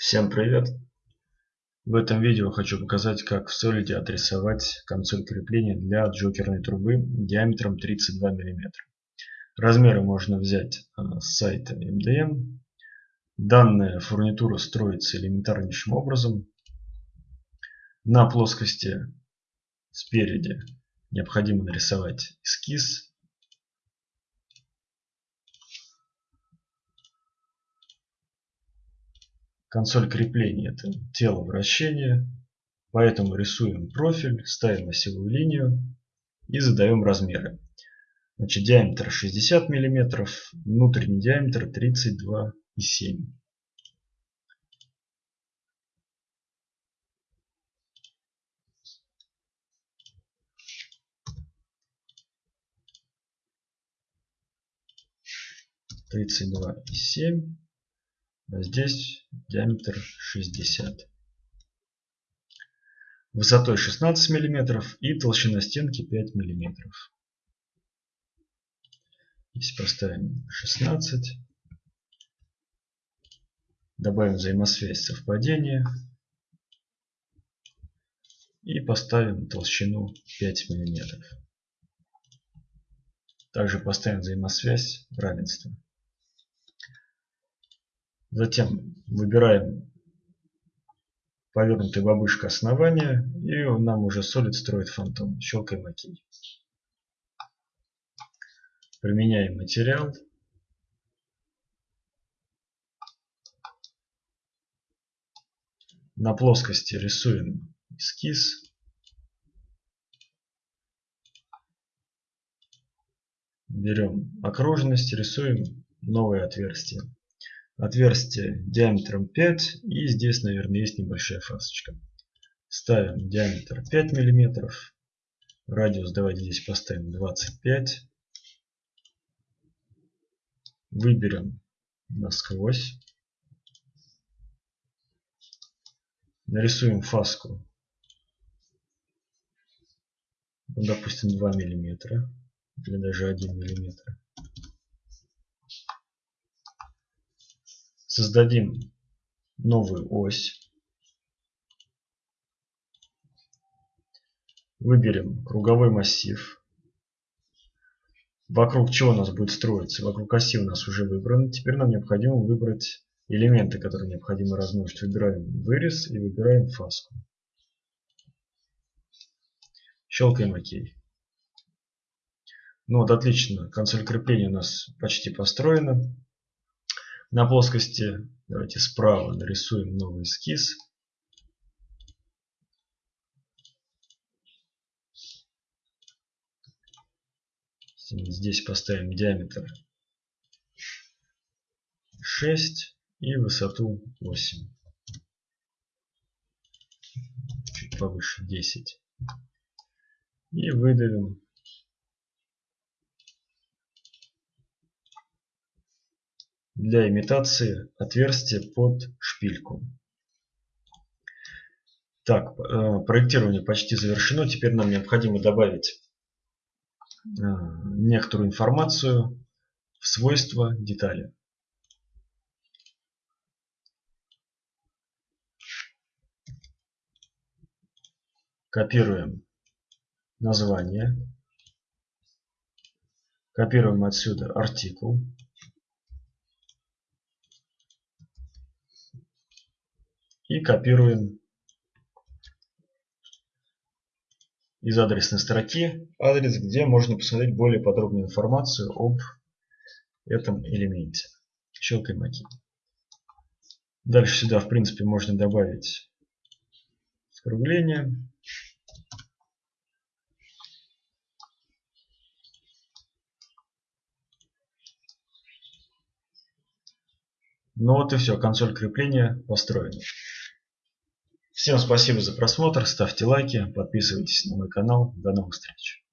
Всем привет! В этом видео хочу показать, как в Solid отрисовать консоль крепления для джокерной трубы диаметром 32 мм. Размеры можно взять э, с сайта MDM. Данная фурнитура строится элементарнейшим образом. На плоскости спереди необходимо нарисовать эскиз Консоль крепления это тело вращения. Поэтому рисуем профиль, ставим осевую линию и задаем размеры. Значит, диаметр 60 мм, внутренний диаметр 32,7 32,7 а здесь диаметр 60 высотой 16 мм и толщина стенки 5 мм здесь поставим 16 добавим взаимосвязь совпадения. И поставим толщину 5 мм также поставим взаимосвязь равенства Затем выбираем повернутая бабушка основания и нам уже Solid строит фантом. Щелкаем ОК. Применяем материал. На плоскости рисуем эскиз. Берем окружность, рисуем новое отверстие отверстие диаметром 5 и здесь наверное есть небольшая фасочка. Ставим диаметр 5 миллиметров. Радиус давайте здесь поставим 25 выберем насквозь. Нарисуем фаску. Ну, допустим 2 миллиметра или даже 1 миллиметр Создадим новую ось. Выберем круговой массив. Вокруг чего у нас будет строиться? Вокруг оси у нас уже выбрано. Теперь нам необходимо выбрать элементы, которые необходимо размножить. Выбираем вырез и выбираем фаску. Щелкаем ОК. Ну вот отлично, консоль крепления у нас почти построена. На плоскости давайте справа нарисуем новый эскиз. Здесь поставим диаметр 6 и высоту 8. Чуть повыше 10. И выдавим для имитации отверстия под шпильку. Так, э, проектирование почти завершено. Теперь нам необходимо добавить э, некоторую информацию в свойства детали. Копируем название. Копируем отсюда артикул. И копируем из адресной строки адрес, где можно посмотреть более подробную информацию об этом элементе. Щелкаем ОК. Дальше сюда, в принципе, можно добавить скругление. Ну вот и все, консоль крепления построена. Всем спасибо за просмотр, ставьте лайки, подписывайтесь на мой канал. До новых встреч.